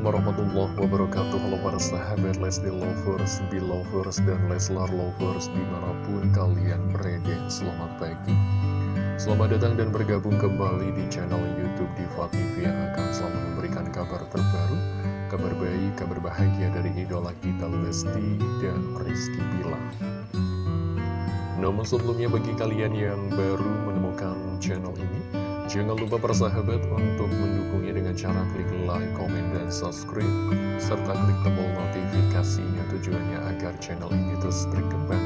Assalamualaikum warahmatullahi wabarakatuh. Halo para sahabat Lesti Lovers, Belovers, dan Leslar Lovers Di mana pun kalian berada. Selamat pagi. Selamat datang dan bergabung kembali di channel Youtube Diva TV Yang akan selalu memberikan kabar terbaru Kabar baik, kabar bahagia dari idola kita Lesti dan Rizky Bilar. Namun sebelumnya bagi kalian yang baru menemukan channel ini Jangan lupa persahabat untuk mendukungnya dengan cara klik like, komen, dan subscribe serta klik tombol notifikasinya tujuannya agar channel ini terus berkembang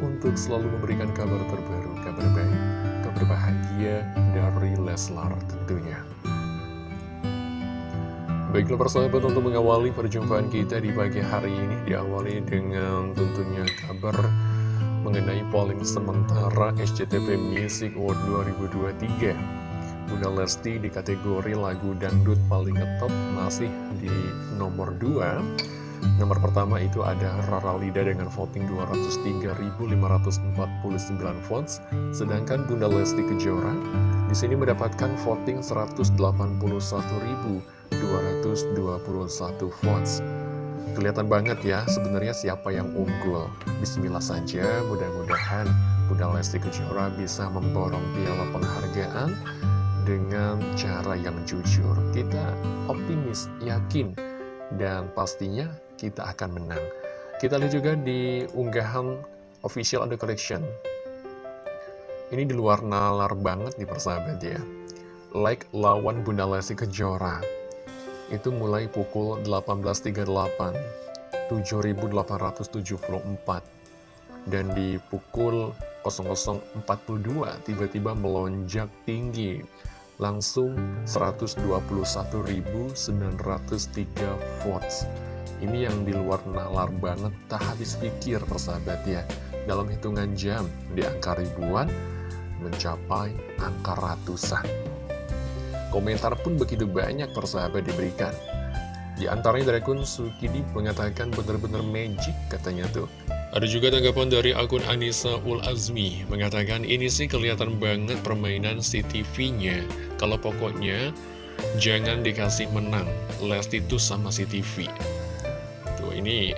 untuk selalu memberikan kabar terbaru, kabar baik, kabar bahagia dari Leslar tentunya. Baiklah persahabat untuk mengawali perjumpaan kita di pagi hari ini diawali dengan tentunya kabar mengenai polling sementara SCTV Music Award 2023 Bunda Lesti di kategori lagu dangdut paling ngetop masih di nomor 2 Nomor pertama itu ada Rara Lida dengan voting 203.549 votes Sedangkan Bunda Lesti Kejora di sini mendapatkan voting 181.221 votes. Kelihatan banget ya sebenarnya siapa yang unggul. Bismillah saja mudah-mudahan Bunda Lesti Kejora bisa memborong piala penghargaan dengan cara yang jujur. Kita optimis, yakin, dan pastinya kita akan menang. Kita lihat juga di unggahan official under collection. Ini di luar nalar banget nih persahabat ya. Like lawan Bunda Lesti Kejora. Itu mulai pukul 18.38, 7.874. Dan di pukul 00.42 tiba-tiba melonjak tinggi langsung 121.903 votes. Ini yang di luar nalar banget tak habis pikir persahabat ya. Dalam hitungan jam di angka ribuan mencapai angka ratusan. Komentar pun begitu banyak persahabat diberikan. Di antaranya dari akun Sukidi mengatakan benar-benar magic katanya tuh ada juga tanggapan dari akun Anissa Ul Azmi mengatakan ini sih kelihatan banget permainan CTV-nya. Kalau pokoknya jangan dikasih menang Lesti itu sama CTV. Tuh ini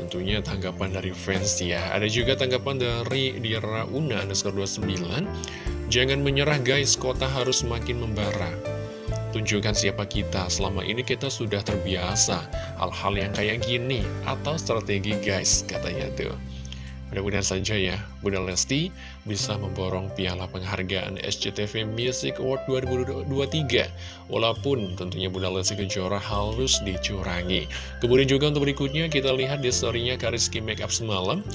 tentunya tanggapan dari fans ya. Ada juga tanggapan dari Dira Una underscore 29. Jangan menyerah guys, kota harus makin membara. Tunjukkan siapa kita, selama ini kita sudah terbiasa hal-hal yang kayak gini, atau strategi guys, katanya tuh. Mudah-mudahan saja ya, Bunda Lesti bisa memborong piala penghargaan SCTV Music Award 2023. Walaupun tentunya Bunda Lesti Kejora harus dicurangi. Kemudian juga untuk berikutnya kita lihat di story-nya Kariski Makeup semalam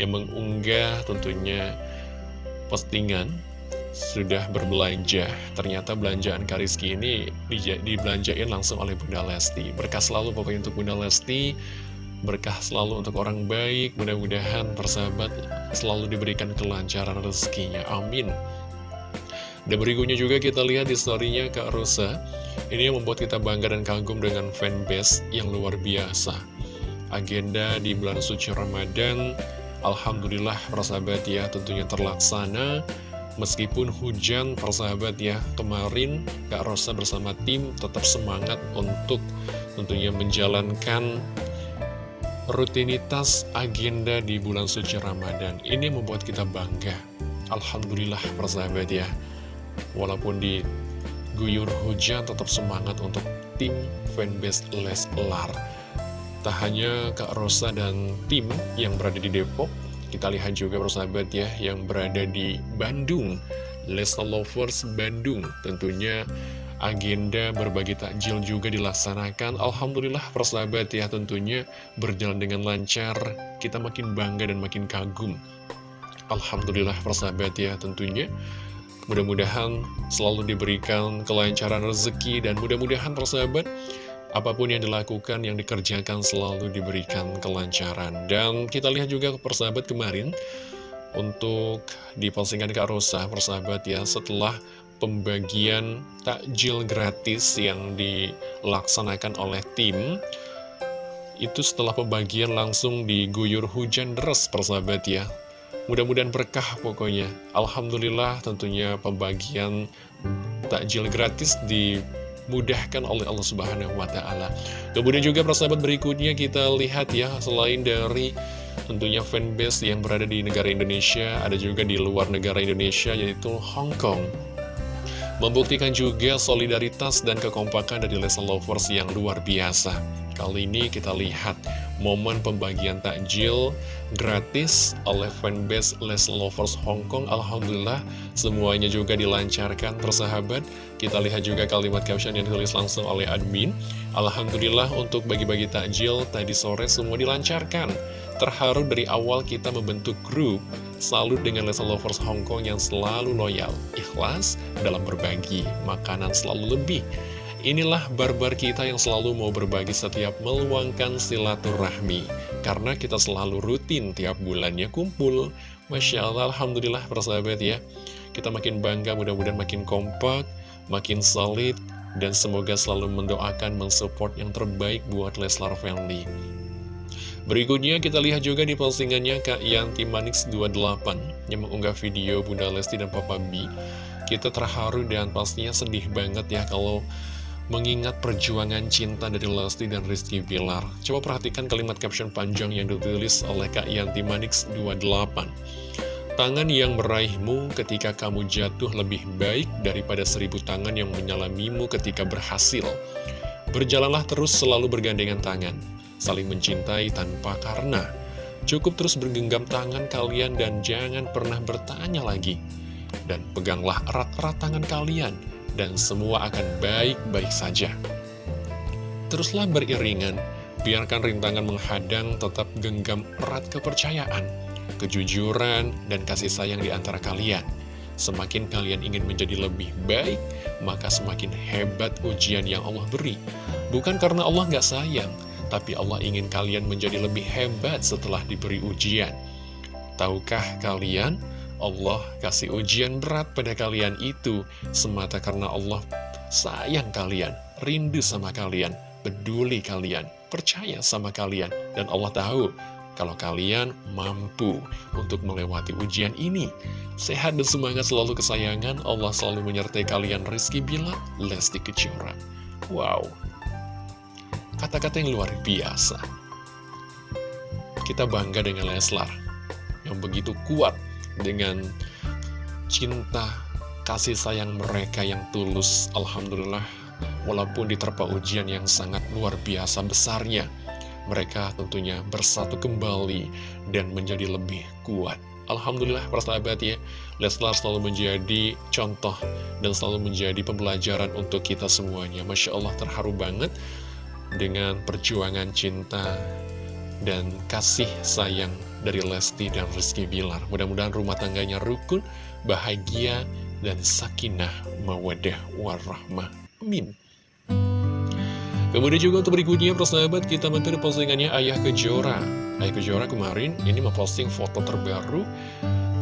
yang mengunggah tentunya postingan sudah berbelanja. Ternyata belanjaan Kariski ini dibelanjain langsung oleh Bunda Lesti. Berkah selalu pokoknya untuk Bunda Lesti Berkah selalu untuk orang baik. Mudah-mudahan persahabat selalu diberikan kelancaran rezekinya. Amin. Dan berikutnya juga kita lihat di storynya Kak Rosa. Ini yang membuat kita bangga dan kagum dengan fanbase yang luar biasa. Agenda di bulan suci Ramadan Alhamdulillah persahabat ya tentunya terlaksana Meskipun hujan, persahabat ya, kemarin Kak Rosa bersama tim tetap semangat untuk tentunya menjalankan rutinitas agenda di bulan suci Ramadan. Ini membuat kita bangga. Alhamdulillah, persahabat ya. Walaupun di guyur hujan, tetap semangat untuk tim fanbase Leslar. Tak hanya Kak Rosa dan tim yang berada di Depok, kita lihat juga persahabat ya yang berada di Bandung. Lesta Lovers Bandung. Tentunya agenda berbagi takjil juga dilaksanakan. Alhamdulillah persahabat ya tentunya berjalan dengan lancar. Kita makin bangga dan makin kagum. Alhamdulillah persahabat ya tentunya. Mudah-mudahan selalu diberikan kelancaran rezeki dan mudah-mudahan persahabat apa pun yang dilakukan, yang dikerjakan selalu diberikan kelancaran. Dan kita lihat juga persahabat kemarin, untuk di postingan Kak Rosa, persahabat ya, setelah pembagian takjil gratis yang dilaksanakan oleh tim, itu setelah pembagian langsung diguyur hujan deras persahabat ya. Mudah-mudahan berkah pokoknya. Alhamdulillah tentunya pembagian takjil gratis di dimudahkan oleh Allah Subhanahu wa taala. Kemudian juga persahabat berikutnya kita lihat ya, selain dari tentunya fanbase yang berada di negara Indonesia, ada juga di luar negara Indonesia yaitu Hong Kong. Membuktikan juga solidaritas dan kekompakan dari Lesa Lovers yang luar biasa. Kali ini kita lihat momen pembagian takjil gratis oleh fanbase Les Lovers Hong Kong. Alhamdulillah semuanya juga dilancarkan persahabat. Kita lihat juga kalimat caption yang ditulis langsung oleh admin. Alhamdulillah untuk bagi-bagi takjil tadi sore semua dilancarkan. Terharu dari awal kita membentuk grup Salut dengan Les Lovers Hong Kong yang selalu loyal, ikhlas dalam berbagi, makanan selalu lebih. Inilah barbar kita yang selalu mau berbagi setiap meluangkan silaturahmi. Karena kita selalu rutin tiap bulannya kumpul. Masya Allah, Alhamdulillah persahabat ya. Kita makin bangga, mudah-mudahan makin kompak, makin solid Dan semoga selalu mendoakan, mensupport yang terbaik buat Leslar Family. Berikutnya kita lihat juga di postingannya Kak Yanti Manix 28 Yang mengunggah video Bunda Lesti dan Papa B Kita terharu dan pastinya sedih banget ya kalau mengingat perjuangan cinta dari Lesti dan Rizky Bilar. Coba perhatikan kalimat caption panjang yang ditulis oleh Kak Yanti Manix 28. Tangan yang meraihmu ketika kamu jatuh lebih baik daripada seribu tangan yang menyalamimu ketika berhasil. Berjalanlah terus selalu bergandengan tangan, saling mencintai tanpa karena. Cukup terus bergenggam tangan kalian dan jangan pernah bertanya lagi. Dan peganglah erat-erat tangan kalian dan semua akan baik-baik saja. Teruslah beriringan, biarkan rintangan menghadang tetap genggam erat kepercayaan, kejujuran, dan kasih sayang di antara kalian. Semakin kalian ingin menjadi lebih baik, maka semakin hebat ujian yang Allah beri. Bukan karena Allah nggak sayang, tapi Allah ingin kalian menjadi lebih hebat setelah diberi ujian. Tahukah kalian, Allah kasih ujian berat pada kalian itu semata karena Allah sayang kalian, rindu sama kalian, peduli kalian, percaya sama kalian. Dan Allah tahu kalau kalian mampu untuk melewati ujian ini. Sehat dan semangat selalu kesayangan, Allah selalu menyertai kalian Rizky Bila, Lesti Kejora. Wow, kata-kata yang luar biasa. Kita bangga dengan Leslar, yang begitu kuat dengan cinta kasih sayang mereka yang tulus Alhamdulillah. Walaupun diterpa ujian yang sangat luar biasa besarnya mereka tentunya bersatu kembali dan menjadi lebih kuat. Alhamdulillah persahabat ya. Leslar selalu menjadi contoh dan selalu menjadi pembelajaran untuk kita semuanya. Masya Allah terharu banget dengan perjuangan cinta dan kasih sayang dari Lesti dan Rizky Bilar. Mudah-mudahan rumah tangganya rukun, bahagia, dan sakinah mawadah warahmah. Amin. Kemudian juga untuk berikutnya persahabat kita mentur postingannya Ayah Kejora Ayah Kejora kemarin ini memposting foto terbaru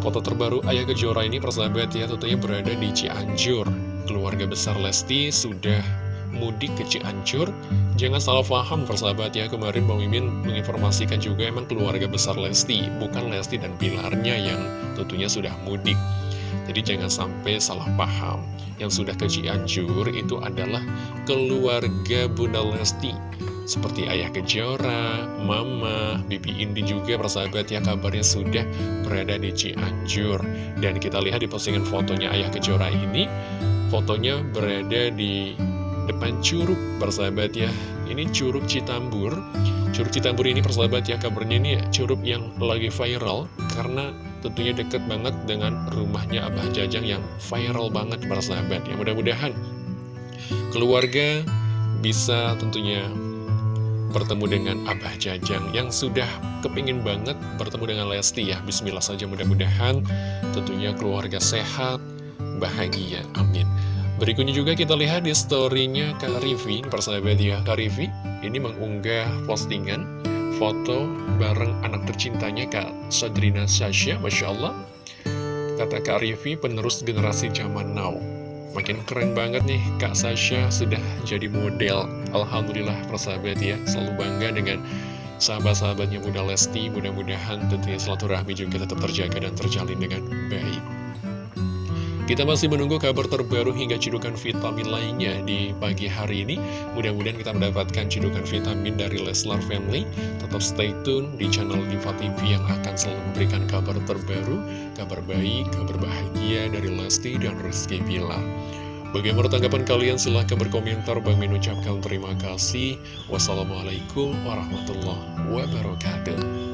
Foto terbaru Ayah Kejora ini persahabat ya tentunya berada di Cianjur Keluarga besar Lesti sudah mudik ke Cianjur. Jangan salah paham persahabat ya Kemarin Bang Mimin menginformasikan juga emang keluarga besar Lesti Bukan Lesti dan Pilarnya yang tentunya sudah mudik. Jadi jangan sampai salah paham. Yang sudah ke Cianjur itu adalah keluarga Bunda Lesti. Seperti Ayah Kejora, Mama, Bibi Indi juga persahabat ya kabarnya sudah berada di Cianjur. Dan kita lihat di postingan fotonya Ayah Kejora ini Fotonya berada di depan curug persahabat ya. Ini curug Citambur. Curug Citambur ini persahabat ya kabarnya ini curug yang lagi viral karena tentunya deket banget dengan rumahnya Abah Jajang yang viral banget persahabat ya. Mudah-mudahan keluarga bisa tentunya bertemu dengan Abah Jajang yang sudah kepingin banget bertemu dengan Lesti ya. Bismillah saja mudah-mudahan tentunya keluarga sehat bahagia. Amin Berikutnya juga kita lihat di story-nya Kak Rivi, persahabat ya, Kak Rivi ini mengunggah postingan foto bareng anak tercintanya Kak Sadrina Sasha, Masya Allah. Kata Kak Rivi, penerus generasi zaman now. Makin keren banget nih, Kak Sasha sudah jadi model. Alhamdulillah, persahabat ya, selalu bangga dengan sahabat-sahabatnya Bunda Lesti. Mudah-mudahan tentunya rahmi juga tetap terjaga dan terjalin dengan baik. Kita masih menunggu kabar terbaru hingga cidukan vitamin lainnya di pagi hari ini. Mudah-mudahan kita mendapatkan cidukan vitamin dari Leslar Family. Tetap stay tune di channel Diva TV yang akan selalu memberikan kabar terbaru, kabar baik, kabar bahagia dari Lesti dan Rizky Bilar. Bagaimana tanggapan kalian? Silahkan berkomentar. Bang Min ucapkan terima kasih. Wassalamualaikum warahmatullahi wabarakatuh.